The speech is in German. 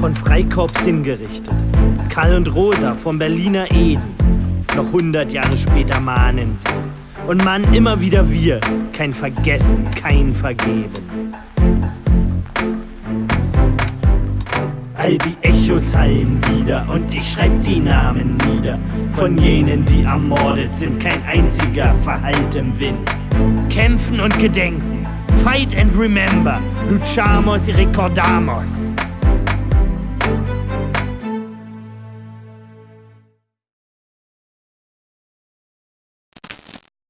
von Freikorps hingerichtet. Karl und Rosa vom Berliner Eden. Noch hundert Jahre später mahnen sie. Und mahnen immer wieder wir. Kein Vergessen, kein Vergeben. All die Echos hallen wieder und ich schreib die Namen nieder. Von jenen, die ermordet sind, kein einziger verhallt im Wind. Kämpfen und gedenken, fight and remember, luchamos y recordamos.